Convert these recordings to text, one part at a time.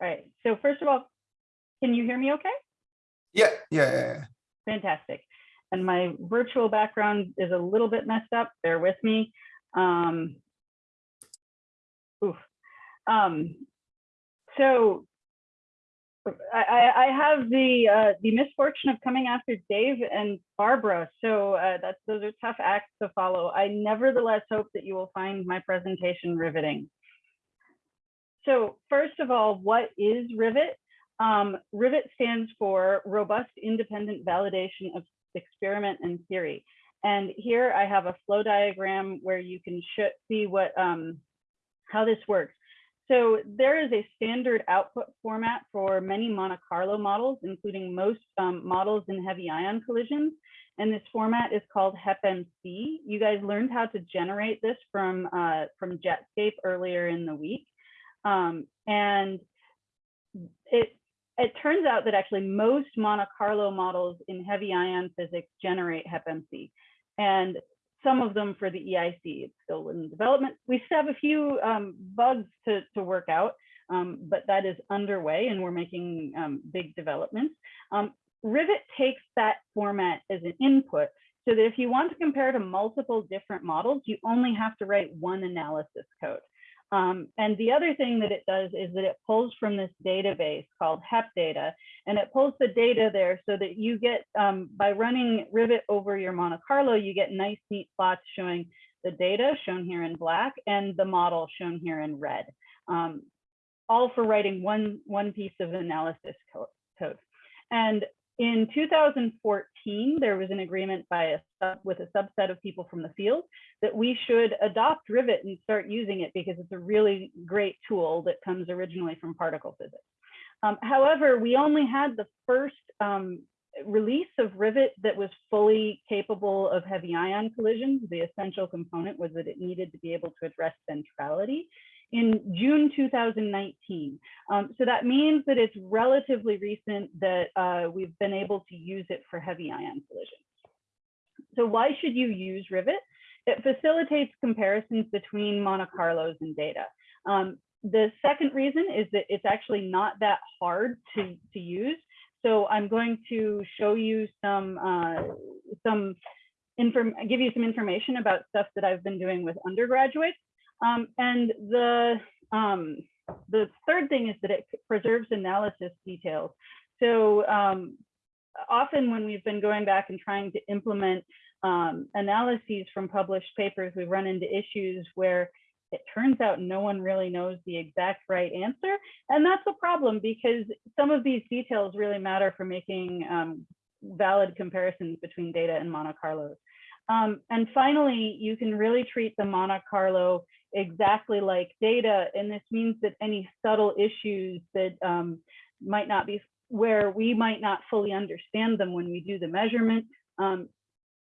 All right. So first of all, can you hear me okay? Yeah, yeah, yeah, yeah. Fantastic. And my virtual background is a little bit messed up. Bear with me. Um, oof. Um, so I, I- I have the uh, the misfortune of coming after Dave and Barbara. So uh, that's those are tough acts to follow. I nevertheless hope that you will find my presentation riveting. So first of all, what is Rivet? Um, Rivet stands for Robust Independent Validation of Experiment and Theory. And here I have a flow diagram where you can see what um, how this works. So there is a standard output format for many Monte Carlo models, including most um, models in heavy ion collisions. And this format is called HEPMC. You guys learned how to generate this from, uh, from Jetscape earlier in the week. Um, and it, it turns out that actually most Monte Carlo models in heavy ion physics generate HEPMC. And some of them for the EIC, it's still in development. We still have a few um, bugs to, to work out, um, but that is underway and we're making um, big developments. Um, Rivet takes that format as an input so that if you want to compare to multiple different models, you only have to write one analysis code. Um, and the other thing that it does is that it pulls from this database called HepData, and it pulls the data there so that you get, um, by running Rivet over your Monte Carlo, you get nice, neat plots showing the data shown here in black and the model shown here in red, um, all for writing one, one piece of analysis code. And in 2014, there was an agreement by a with a subset of people from the field that we should adopt Rivet and start using it because it's a really great tool that comes originally from particle physics. Um, however, we only had the first um, release of Rivet that was fully capable of heavy ion collisions. The essential component was that it needed to be able to address centrality in June 2019. Um, so that means that it's relatively recent that uh, we've been able to use it for heavy ion collisions. So why should you use Rivet? It facilitates comparisons between Monte Carlos and data. Um, the second reason is that it's actually not that hard to, to use. So I'm going to show you some, uh, some inform give you some information about stuff that I've been doing with undergraduates. Um, and the, um, the third thing is that it preserves analysis details. So um, often when we've been going back and trying to implement um, analyses from published papers, we run into issues where it turns out no one really knows the exact right answer. And that's a problem because some of these details really matter for making um, valid comparisons between data and Monte Carlos. Um, and finally, you can really treat the Monte Carlo exactly like data. And this means that any subtle issues that um, might not be where we might not fully understand them when we do the measurement, um,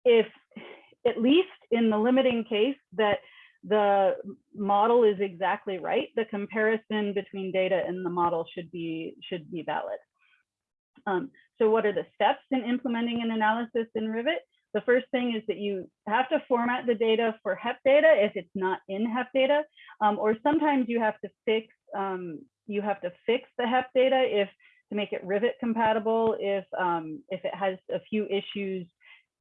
if at least in the limiting case that the model is exactly right, the comparison between data and the model should be should be valid. Um, so what are the steps in implementing an analysis in Rivet? The first thing is that you have to format the data for HEP data if it's not in HEP data, um, or sometimes you have to fix um, you have to fix the HEP data if to make it Rivet compatible if um, if it has a few issues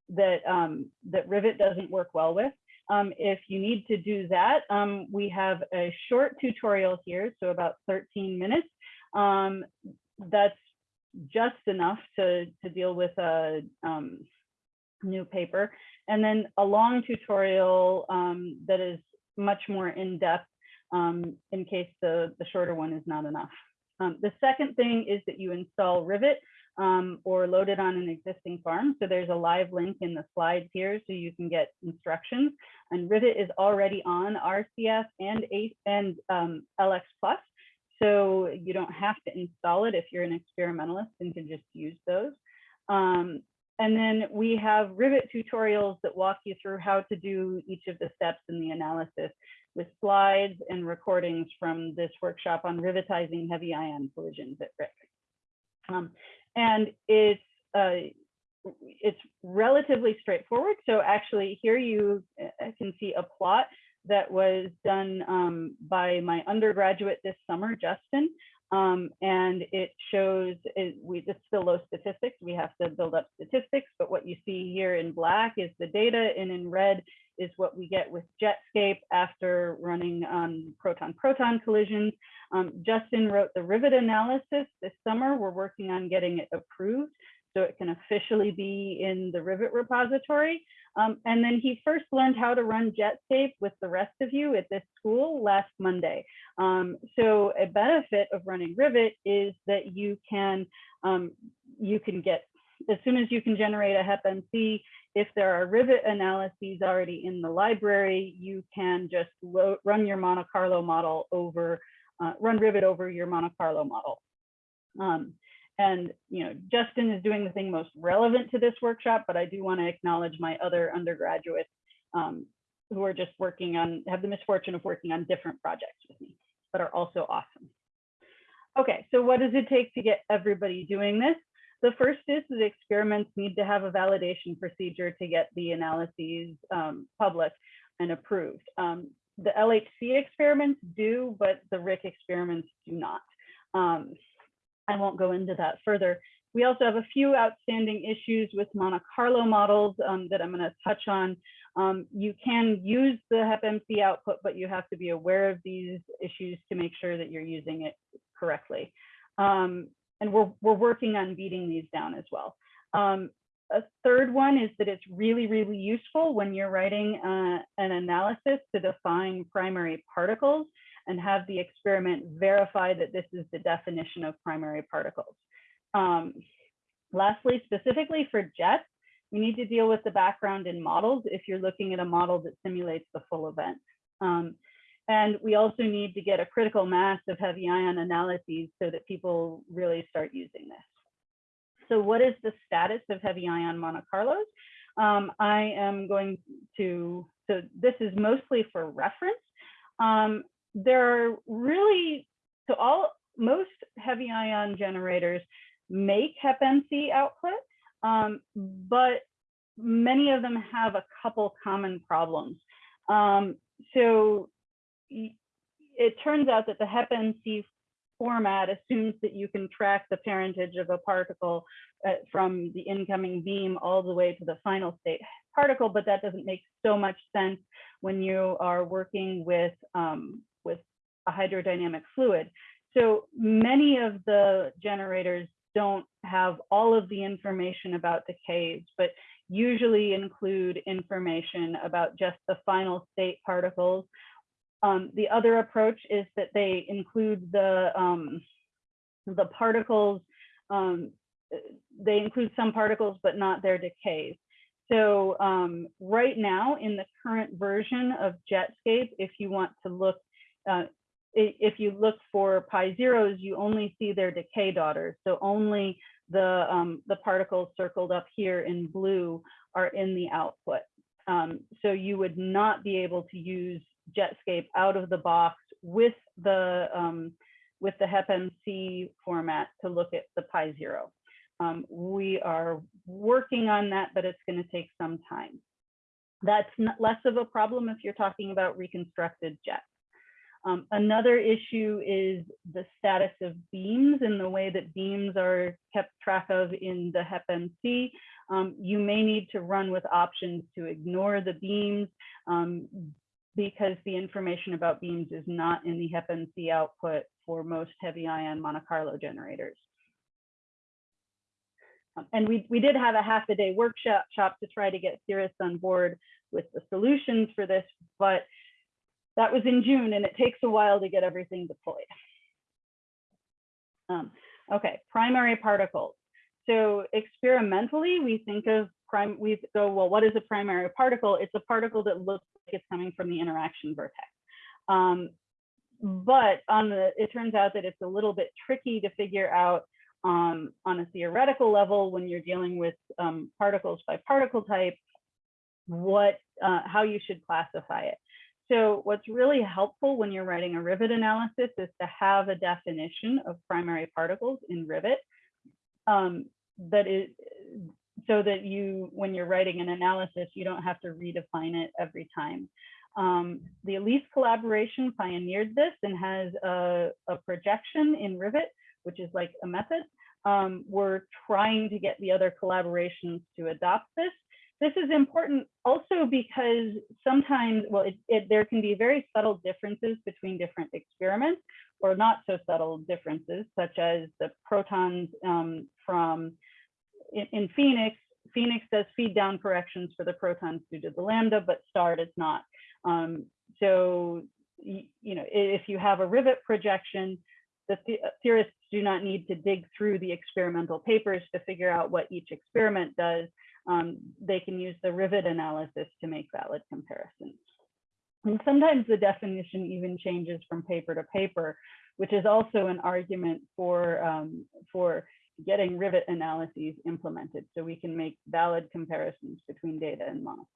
that um, that Rivet doesn't work well with. Um, if you need to do that, um, we have a short tutorial here, so about 13 minutes. That's just enough to, to deal with a um, new paper. And then a long tutorial um, that is much more in-depth um, in case the, the shorter one is not enough. the second thing is that you install Rivet um, or it on an existing farm. So there's a live link in the slides here so you can get instructions. And Rivet is already on RCF and, ACE and um, LX Plus. So you don't have to install it if you're an experimentalist and can just use those. Um, and then we have Rivet tutorials that walk you through how to do each of the steps in the analysis with slides and recordings from this workshop on rivetizing heavy ion collisions at RHIC. Um, and it's uh, it's relatively straightforward. So actually here you can see a plot that was done um, by my undergraduate this summer, Justin. Um, and it shows, it, we, it's still low statistics. We have to build up statistics, but what you see here in black is the data and in red is what we get with Jetscape after running um, proton-proton collisions. Um, Justin wrote the rivet analysis this summer. We're working on getting it approved so it can officially be in the rivet repository. Um, and then he first learned how to run Jetscape with the rest of you at this school last Monday. Um, so a benefit of running Rivet is that you can um, you can get as soon as you can generate a HepMC, if there are Rivet analyses already in the library, you can just run your Monte Carlo model over, uh, run Rivet over your Monte Carlo model. Um, and you know, Justin is doing the thing most relevant to this workshop, but I do want to acknowledge my other undergraduates um, who are just working on, have the misfortune of working on different projects with me, but are also awesome. Okay, so what does it take to get everybody doing this? The first is that experiments need to have a validation procedure to get the analyses um, public and approved. Um, the LHC experiments do, but the RHIC experiments do not. Um, I won't go into that further. We also have a few outstanding issues with Monte Carlo models um, that I'm going to touch on. Um, you can use the HepMC output, but you have to be aware of these issues to make sure that you're using it correctly. Um, and we're, we're working on beating these down as well. Um, a third one is that it's really, really useful when you're writing uh, an analysis to define primary particles and have the experiment verify that this is the definition of primary particles. Um, lastly, specifically for jets, we need to deal with the background in models if you're looking at a model that simulates the full event. Um, and we also need to get a critical mass of heavy ion analyses so that people really start using this. So what is the status of heavy ion Monte Carlos? Um, I am going to, so this is mostly for reference. Um, there are really, so all, most heavy ion generators make HepMC output, um, but many of them have a couple common problems. Um, so it turns out that the HepMC format assumes that you can track the parentage of a particle uh, from the incoming beam all the way to the final state particle, but that doesn't make so much sense when you are working with, um, with a hydrodynamic fluid. So many of the generators don't have all of the information about decays, but usually include information about just the final state particles um, the other approach is that they include the, um, the particles, um, they include some particles, but not their decays. So um, right now in the current version of Jetscape, if you want to look, uh, if you look for pi zeros, you only see their decay daughters. So only the, um, the particles circled up here in blue are in the output. Um, so you would not be able to use Jetscape out of the box with the um, with the HepMC format to look at the Pi Zero. Um, we are working on that, but it's going to take some time. That's less of a problem if you're talking about reconstructed jets. Um, another issue is the status of beams and the way that beams are kept track of in the HepMC. Um, you may need to run with options to ignore the beams. Um, because the information about beams is not in the HepMC output for most heavy ion Monte Carlo generators. Um, and we, we did have a half a day workshop shop to try to get Cirrus on board with the solutions for this, but that was in June and it takes a while to get everything deployed. Um, okay, primary particles. So experimentally, we think of prime, we go, well, what is a primary particle? It's a particle that looks like it's coming from the interaction vertex. Um, but on the, it turns out that it's a little bit tricky to figure out um, on a theoretical level when you're dealing with um, particles by particle type, what, uh, how you should classify it. So what's really helpful when you're writing a Rivet analysis is to have a definition of primary particles in Rivet um, that is so that you, when you're writing an analysis, you don't have to redefine it every time. Um, the ALICE collaboration pioneered this and has a, a projection in Rivet, which is like a method. Um, we're trying to get the other collaborations to adopt this. This is important also because sometimes, well, it, it, there can be very subtle differences between different experiments or not so subtle differences, such as the protons um, from in, in PHENIX, PHENIX does feed down corrections for the protons due to the lambda, but STAR does not. Um, so, you, you know, if you have a rivet projection, the, the theorists do not need to dig through the experimental papers to figure out what each experiment does. Um, they can use the rivet analysis to make valid comparisons. And sometimes the definition even changes from paper to paper, which is also an argument for, um, for getting rivet analyses implemented so we can make valid comparisons between data and Carlo.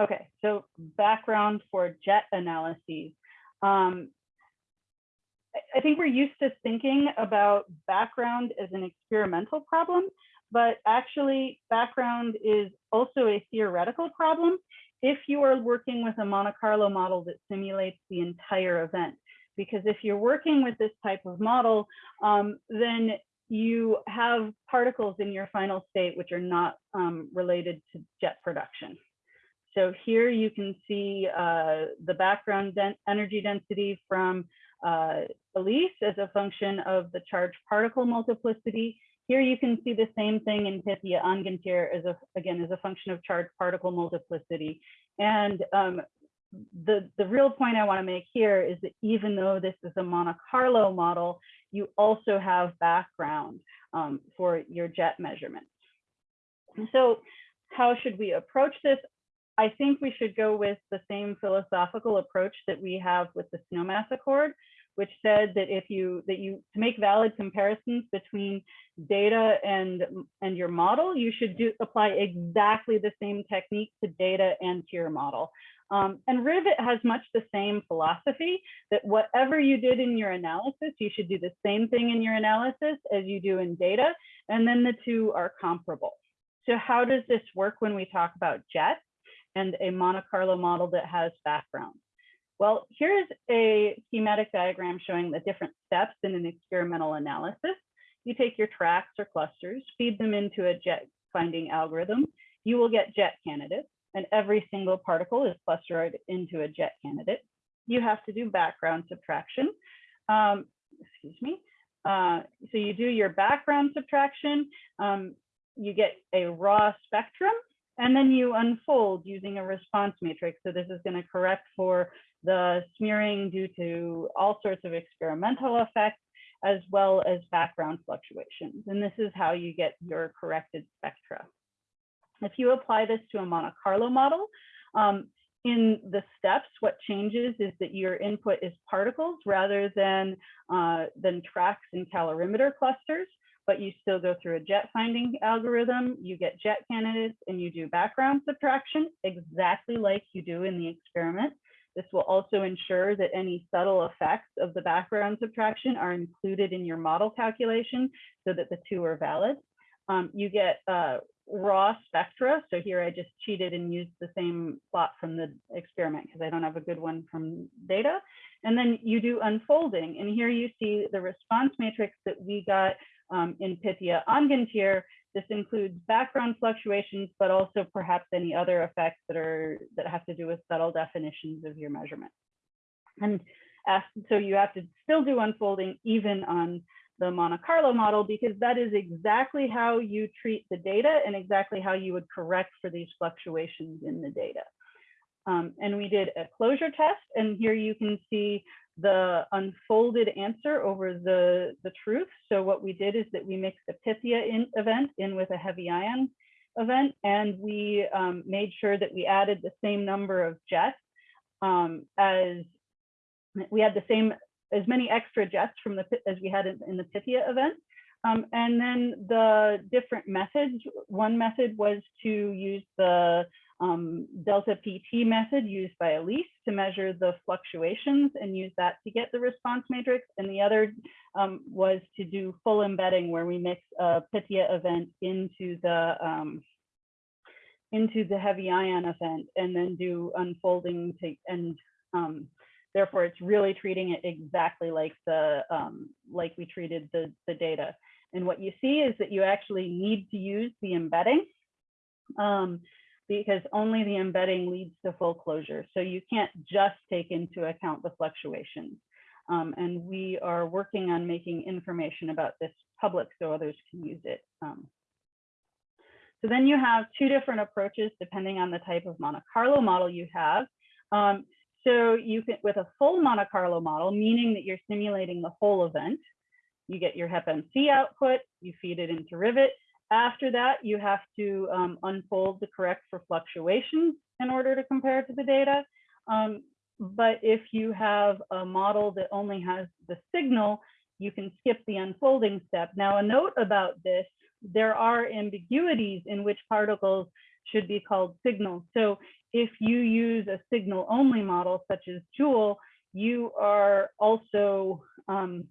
Okay, so background for jet analyses. Um, I think we're used to thinking about background as an experimental problem, but actually background is also a theoretical problem if you are working with a Monte Carlo model that simulates the entire event. Because if you're working with this type of model, um, then you have particles in your final state which are not um, related to jet production. So here you can see uh, the background den energy density from uh, ALICE as a function of the charged particle multiplicity. Here you can see the same thing in Pythia Angantyr as a, again, as a function of charged particle multiplicity. And um, the, the real point I wanna make here is that even though this is a Monte Carlo model, you also have background um, for your jet measurements. So how should we approach this? I think we should go with the same philosophical approach that we have with the snowmass accord, which said that if you that you to make valid comparisons between data and and your model, you should do apply exactly the same technique to data and to your model. Um, and Rivet has much the same philosophy that whatever you did in your analysis, you should do the same thing in your analysis as you do in data, and then the two are comparable. So how does this work when we talk about JET and a Monte Carlo model that has background? Well, here's a schematic diagram showing the different steps in an experimental analysis. You take your tracks or clusters, feed them into a jet finding algorithm. You will get jet candidates and every single particle is clustered into a jet candidate. You have to do background subtraction. Um, excuse me. Uh, so you do your background subtraction, um, you get a raw spectrum, and then you unfold using a response matrix. So this is going to correct for the smearing due to all sorts of experimental effects, as well as background fluctuations. And this is how you get your corrected spectra. If you apply this to a Monte Carlo model, um, in the steps, what changes is that your input is particles rather than, uh, than tracks and calorimeter clusters, but you still go through a jet finding algorithm, you get jet candidates and you do background subtraction exactly like you do in the experiment. This will also ensure that any subtle effects of the background subtraction are included in your model calculation so that the two are valid. Um, you get uh, raw spectra. So here I just cheated and used the same plot from the experiment because I don't have a good one from data. And then you do unfolding. And here you see the response matrix that we got um, in Pythia Angantyr. This includes background fluctuations, but also perhaps any other effects that are that have to do with subtle definitions of your measurement. And so you have to still do unfolding even on the Monte Carlo model because that is exactly how you treat the data and exactly how you would correct for these fluctuations in the data. Um, and we did a closure test and here you can see the unfolded answer over the, the truth. So what we did is that we mixed a Pythia in event in with a heavy ion event and we um, made sure that we added the same number of jets um, as we had the same as many extra jets from the as we had in, in the Pythia event. Um, and then the different methods, one method was to use the um, delta PT method used by ALICE to measure the fluctuations and use that to get the response matrix. And the other um, was to do full embedding where we mix a Pythia event into the um, into the heavy ion event and then do unfolding to, and um, therefore it's really treating it exactly like the, um, like we treated the, the data. And what you see is that you actually need to use the embedding um, because only the embedding leads to full closure. So you can't just take into account the fluctuations. Um, and we are working on making information about this public so others can use it. Um, so then you have two different approaches depending on the type of Monte Carlo model you have. Um, so you can, with a full Monte Carlo model, meaning that you're simulating the whole event, you get your HepMC output, you feed it into Rivet. After that, you have to um, unfold the correct for fluctuations in order to compare to the data. Um, but if you have a model that only has the signal, you can skip the unfolding step. Now, a note about this, there are ambiguities in which particles should be called signals. So if you use a signal only model, such as JEWEL, you are also um,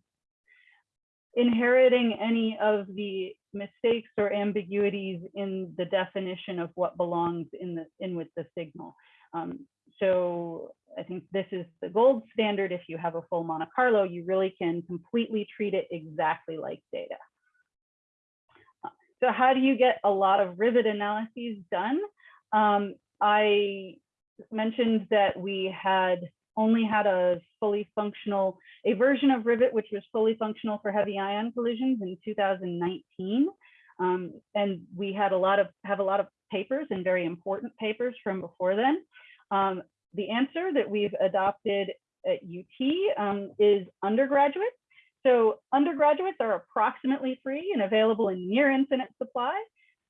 inheriting any of the mistakes or ambiguities in the definition of what belongs in the in with the signal. Um, so I think this is the gold standard. If you have a full Monte Carlo, you really can completely treat it exactly like data. So how do you get a lot of rivet analyses done? Um, I mentioned that we had only had a fully functional, a version of Rivet, which was fully functional for heavy ion collisions in 2019. Um, and we had a lot of, have a lot of papers and very important papers from before then. Um, the answer that we've adopted at UT um, is undergraduates. So undergraduates are approximately free and available in near infinite supply.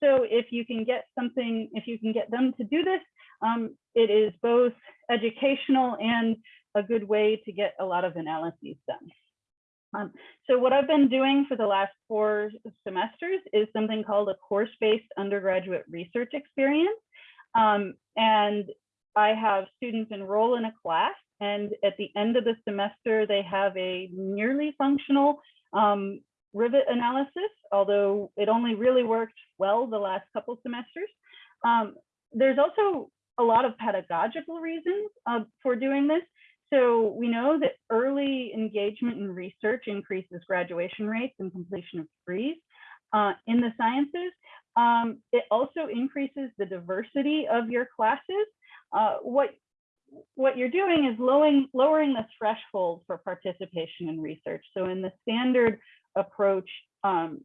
So if you can get something, if you can get them to do this, um, it is both educational and a good way to get a lot of analyses done. Um, so what I've been doing for the last four semesters is something called a course-based undergraduate research experience. Um, and I have students enroll in a class and at the end of the semester, they have a nearly functional um, rivet analysis, although it only really worked well the last couple semesters. Um, there's also a lot of pedagogical reasons uh, for doing this. So we know that early engagement in research increases graduation rates and completion of degrees. Uh, in the sciences, um, it also increases the diversity of your classes. Uh, what what you're doing is lowering, lowering the threshold for participation in research. So in the standard approach, um,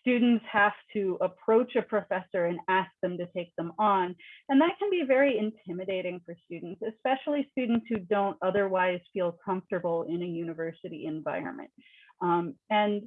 students have to approach a professor and ask them to take them on. And that can be very intimidating for students, especially students who don't otherwise feel comfortable in a university environment. Um, and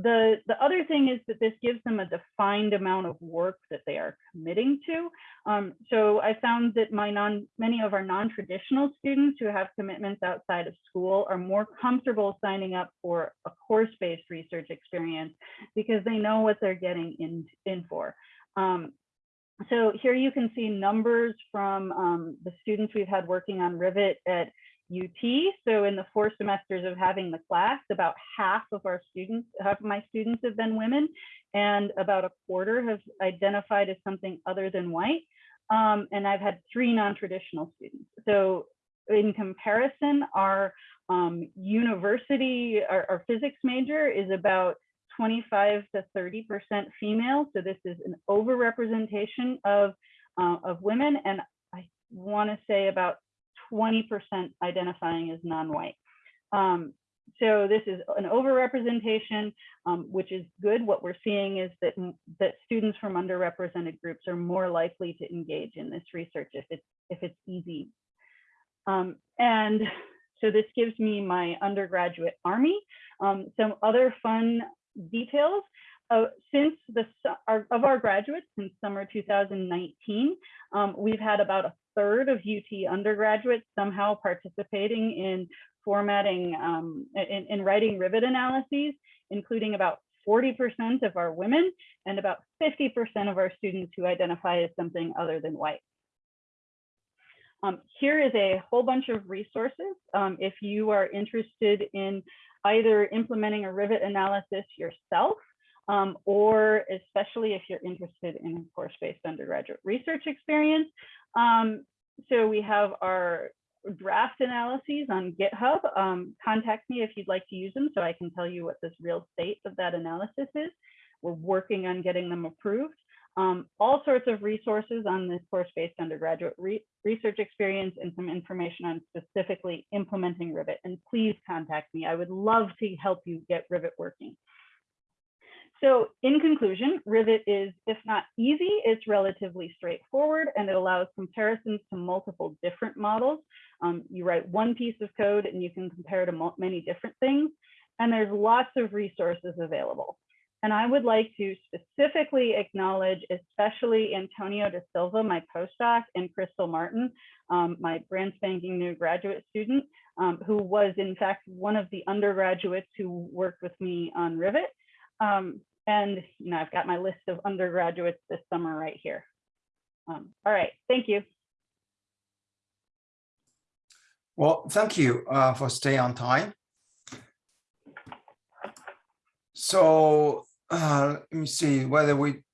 the, the other thing is that this gives them a defined amount of work that they are committing to. Um, so I found that my non, many of our non-traditional students who have commitments outside of school are more comfortable signing up for a course-based research experience because they know what they're getting in, in for. Um, so here you can see numbers from um, the students we've had working on Rivet at UT. So in the four semesters of having the class, about half of our students, half of my students have been women, and about a quarter have identified as something other than white. Um, and I've had three non-traditional students. So in comparison, our um, university, our, our physics major is about 25 to 30% female. So this is an overrepresentation of, uh, of women. And I want to say about 20% identifying as non-white. Um, so this is an overrepresentation, um, which is good. What we're seeing is that, that students from underrepresented groups are more likely to engage in this research if it's, if it's easy. Um, and so this gives me my undergraduate army. Um, some other fun details. Uh, since the our, of our graduates since summer 2019, um, we've had about a third of UT undergraduates somehow participating in formatting, um, in, in writing rivet analyses, including about 40% of our women and about 50% of our students who identify as something other than white. Um, here is a whole bunch of resources. Um, if you are interested in either implementing a rivet analysis yourself um, or especially if you're interested in course-based undergraduate research experience. Um, so we have our draft analyses on GitHub. Um, contact me if you'd like to use them so I can tell you what this real state of that analysis is. We're working on getting them approved. Um, all sorts of resources on this course-based undergraduate re research experience and some information on specifically implementing Rivet. And please contact me. I would love to help you get Rivet working. So in conclusion, Rivet is, if not easy, it's relatively straightforward and it allows comparisons to multiple different models. Um, you write one piece of code and you can compare to many different things. And there's lots of resources available. And I would like to specifically acknowledge, especially Antonio da Silva, my postdoc, and Crystal Martin, um, my brand spanking new graduate student, um, who was in fact one of the undergraduates who worked with me on Rivet. Um, and you know, I've got my list of undergraduates this summer right here. Um, all right, thank you. Well, thank you uh, for staying on time. So uh, let me see whether we,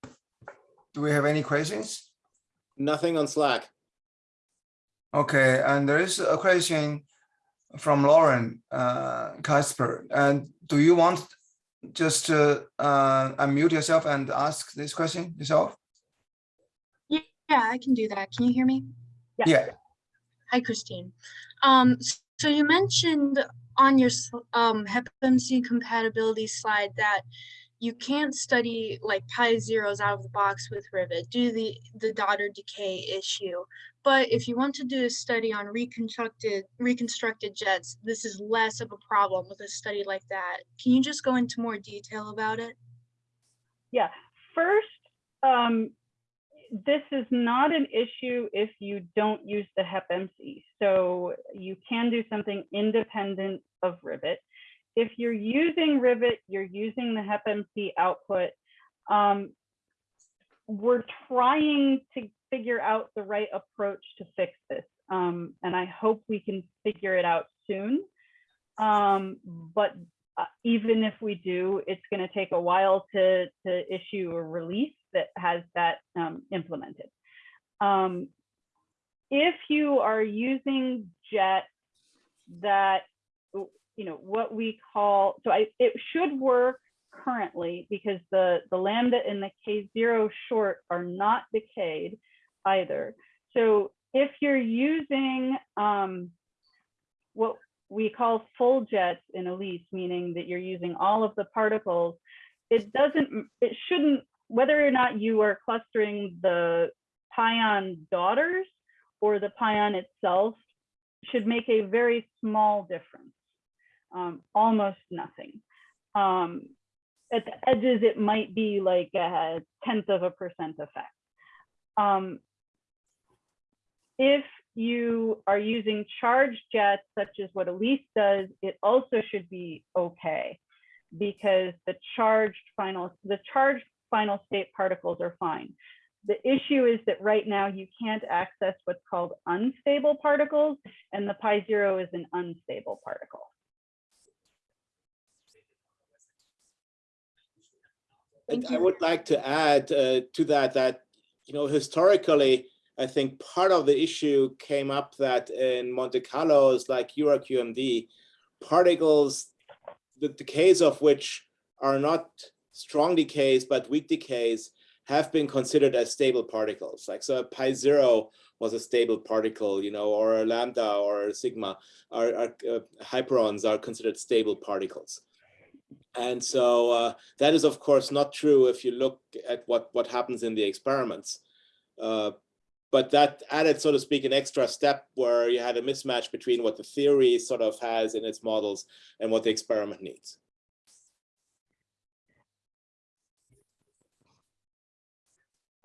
do we have any questions? Nothing on Slack. Okay, and there is a question from Lauren uh, Casper. And do you want just to uh, unmute yourself and ask this question yourself? Yeah, I can do that. Can you hear me? Yeah. Yeah, Hi, Christine. Um, so you mentioned on your sl- um, HepMC compatibility slide that you can't study like pi zeros out of the box with Rivet due to the, the daughter decay issue. But if you want to do a study on reconstructed reconstructed jets, this is less of a problem with a study like that. Can you just go into more detail about it? Yeah, first, um, this is not an issue if you don't use the HepMC. So you can do something independent of Rivet. If you're using Rivet, you're using the HepMC output. Um, we're trying to figure out the right approach to fix this. Um, and I hope we can figure it out soon. Um, but uh, even if we do, it's going to take a while to, to issue a release that has that um, implemented. Um, if you are using JET that, you know, what we call, so I, it should work currently because the, the lambda and the K0 short are not decayed either. So if you're using um, what we call full jets in ALICE, meaning that you're using all of the particles, it doesn't, it shouldn't, whether or not you are clustering the pion daughters or the pion itself should make a very small difference, um, almost nothing. Um, at the edges, it might be like a tenth of a percent effect. Um, if you are using charged jets, such as what ALICE does, it also should be okay because the charged final, the charged final state particles are fine. The issue is that right now you can't access what's called unstable particles and the pi zero is an unstable particle. Thank I would like to add uh, to that, that, you know, historically, I think part of the issue came up that in Monte Carlos, like UrQMD, particles, the decays of which are not strong decays, but weak decays, have been considered as stable particles. Like so, a pi zero was a stable particle, you know, or a lambda or a sigma, are, are uh, hyperons are considered stable particles. And so uh, that is, of course, not true if you look at what, what happens in the experiments. Uh, but that added, so to speak, an extra step where you had a mismatch between what the theory sort of has in its models and what the experiment needs.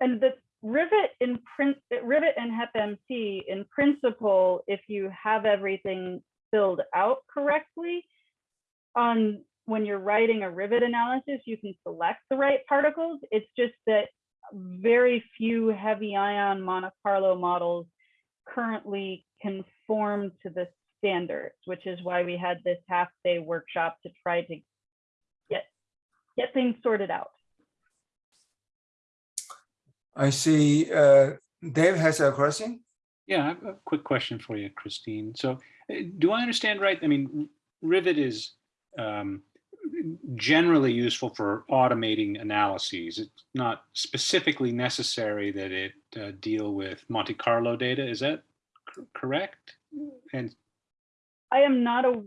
And the Rivet in print, Rivet and HepMC in principle, if you have everything filled out correctly, on when you're writing a Rivet analysis, you can select the right particles. It's just that very few heavy ion Monte Carlo models currently conform to the standards, which is why we had this half day workshop to try to get, get things sorted out. I see uh, Dave has a question. Yeah, a quick question for you, Christine. So uh, do I understand right? I mean, Rivet is um, generally useful for automating analyses. It's not specifically necessary that it uh, deal with Monte Carlo data. Is that correct? And I am not a,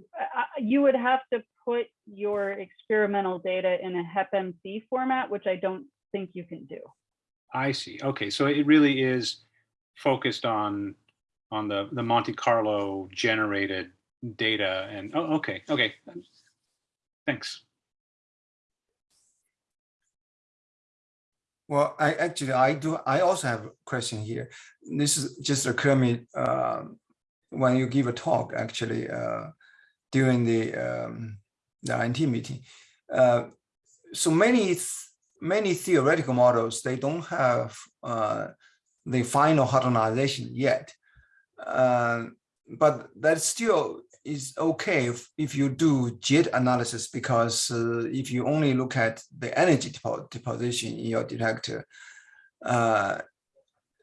you would have to put your experimental data in a HEPMC format, which I don't think you can do. I see. Okay, so it really is focused on on the the Monte Carlo generated data and oh okay okay thanks Well, I actually, I do, I also have a question here. This is just occurred me, um, when you give a talk, actually, uh, during the, um, the INT meeting. Uh, so many, many theoretical models, they don't have, uh, the final hadronization yet. Uh, but that still is okay if, if you do JIT analysis because uh, if you only look at the energy depo- deposition in your detector, uh,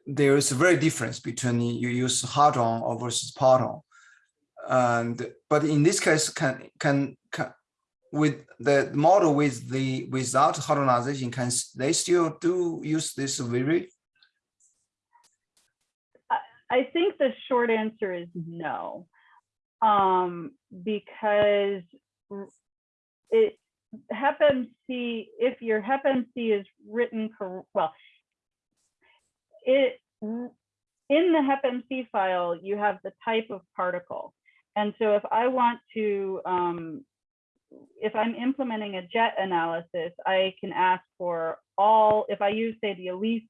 there is a very difference between you use hadron or versus parton. And but in this case, can can, can with the model with the without hadronization, can they still do use this very? I think the short answer is no. Um, because it HEPMC, if your HEPMC is written well, it in the HEPMC file, you have the type of particle. And so if I want to, um, if I'm implementing a jet analysis, I can ask for all, if I use, say, the ALICE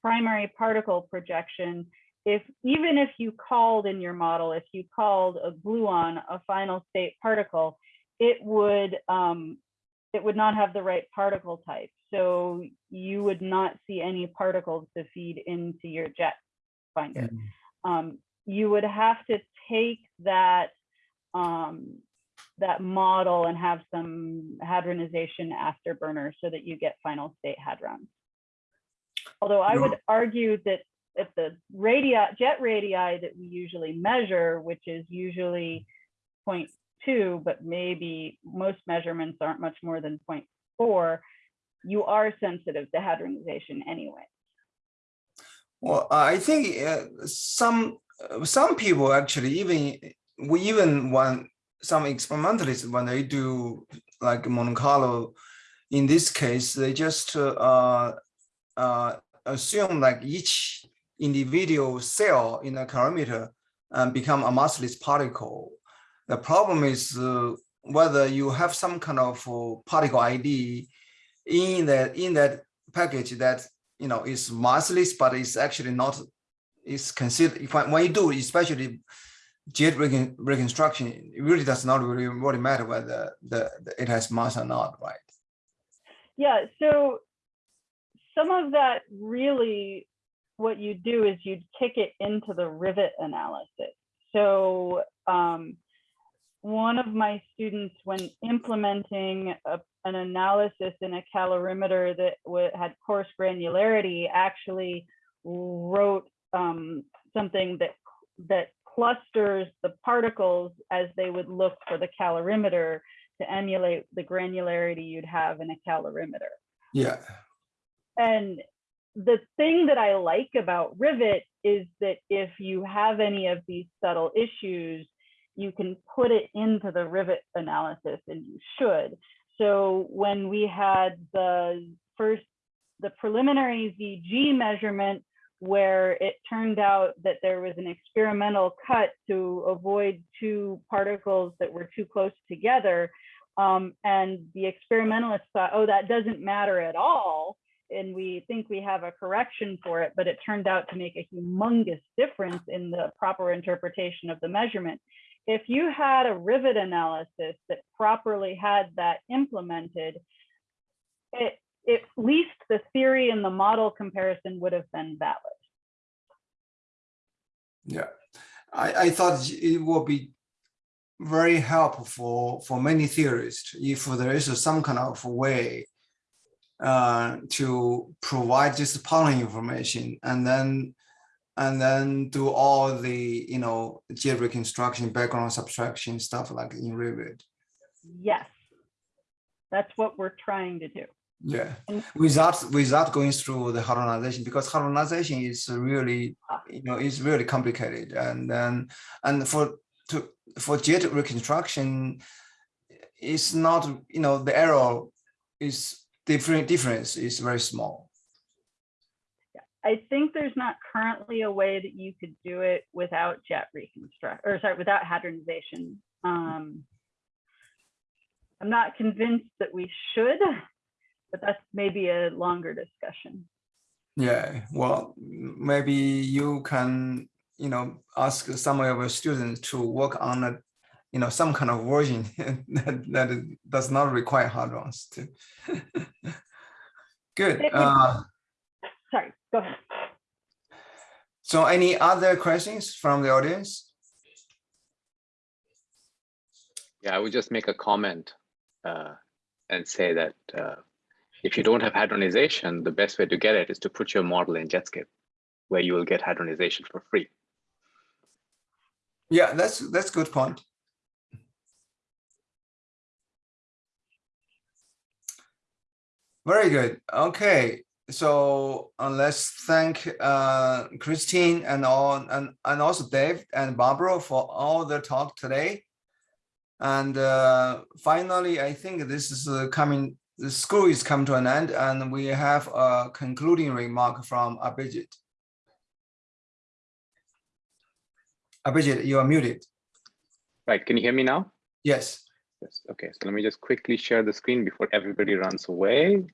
primary particle projection, if even if you called in your model, if you called a gluon a final state particle, it would um, it would not have the right particle type. So you would not see any particles to feed into your jet finder. Um, you would have to take that um, that model and have some hadronization afterburner so that you get final state hadrons. Although I would argue that if the radii, jet radii that we usually measure, which is usually 0.2, but maybe most measurements aren't much more than 0.4, you are sensitive to hadronization anyway. Well, I think uh, some uh, some people actually even we even when some experimentalists when they do like Monte Carlo, in this case they just uh, uh, assume like each individual cell in a calorimeter um, become a massless particle. The problem is uh, whether you have some kind of uh, particle ID in that in that package that you know is massless, but it's actually not. Is considered if I, when you do especially jet recon, reconstruction, it really does not really, really matter whether the, the it has mass or not, right? Yeah, so some of that really what you do is you'd kick it into the rivet analysis. So um, one of my students, when implementing a, an analysis in a calorimeter that had coarse granularity, actually wrote um, something that that clusters the particles as they would look for the calorimeter to emulate the granularity you'd have in a calorimeter. Yeah. And the thing that I like about Rivet is that if you have any of these subtle issues, you can put it into the Rivet analysis and you should. So when we had the first, the preliminary ZG measurement where it turned out that there was an experimental cut to avoid two particles that were too close together, um, and the experimentalists thought, oh, that doesn't matter at all and we think we have a correction for it, but it turned out to make a humongous difference in the proper interpretation of the measurement. If you had a rivet analysis that properly had that implemented, it, at least the theory and the model comparison would have been valid. Yeah, I, I thought it would be very helpful for, for many theorists if there is some kind of way uh, to provide just pollen information and then and then do all the you know geo reconstruction, background subtraction stuff like in Rivet. Yes. That's what we're trying to do. Yeah, without without going through the hadronization because hadronization is really you know is really complicated and then and for to for jet reconstruction, it's not you know the error is different difference is very small. I think there's not currently a way that you could do it without jet reconstruct, or sorry, without hadronization. Um, I'm not convinced that we should, but that's maybe a longer discussion. Yeah, well, maybe you can, you know, ask some of your students to work on a, you know, some kind of version that, that does not require hard ones too. Good. Uh, Sorry, go ahead. so any other questions from the audience? Yeah, I would just make a comment uh, and say that uh, if you don't have hadronization, the best way to get it is to put your model in Jetscape, where you will get hadronization for free. Yeah, that's that's good point. Very good. Okay, so uh, let's thank uh, Christine and all and and also Dave and Barbara for all the talk today. And uh, finally, I think this is uh, coming. The school is coming to an end, and we have a concluding remark from Abhijit. Abhijit, you are muted. Right, can you hear me now? Yes. Okay, so let me just quickly share the screen before everybody runs away.